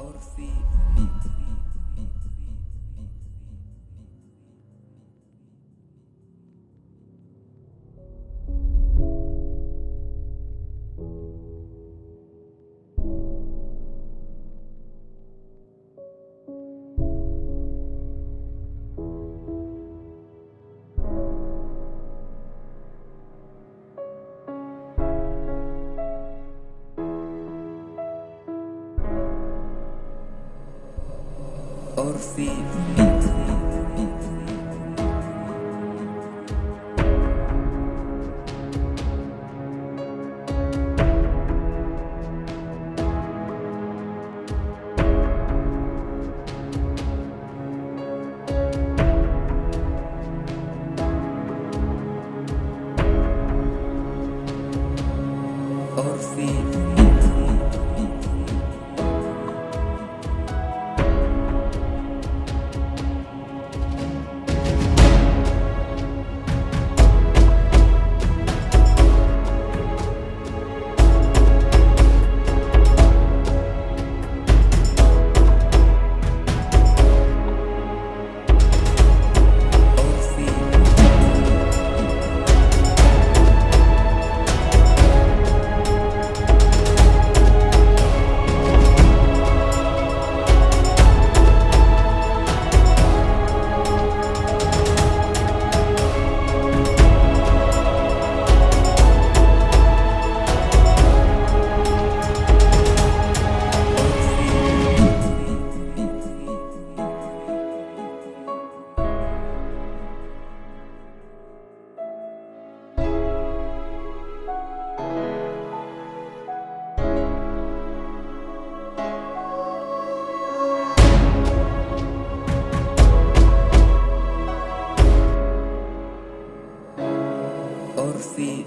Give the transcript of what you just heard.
Or feet. Beat. Orfi Orfi Orfi Orfi Orfi